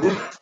Woo!